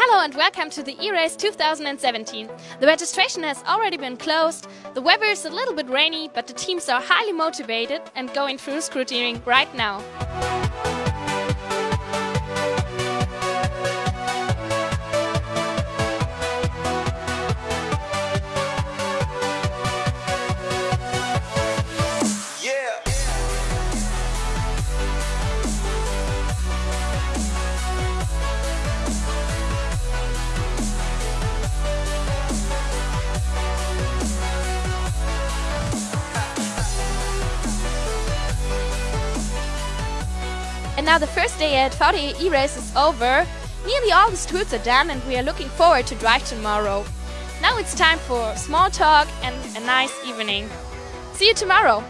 Hello and welcome to the E-Race 2017. The registration has already been closed, the weather is a little bit rainy, but the teams are highly motivated and going through scrutineering right now. And now the first day at VDE E-Race is over. Nearly all the tours are done and we are looking forward to drive tomorrow. Now it's time for small talk and a nice evening. See you tomorrow!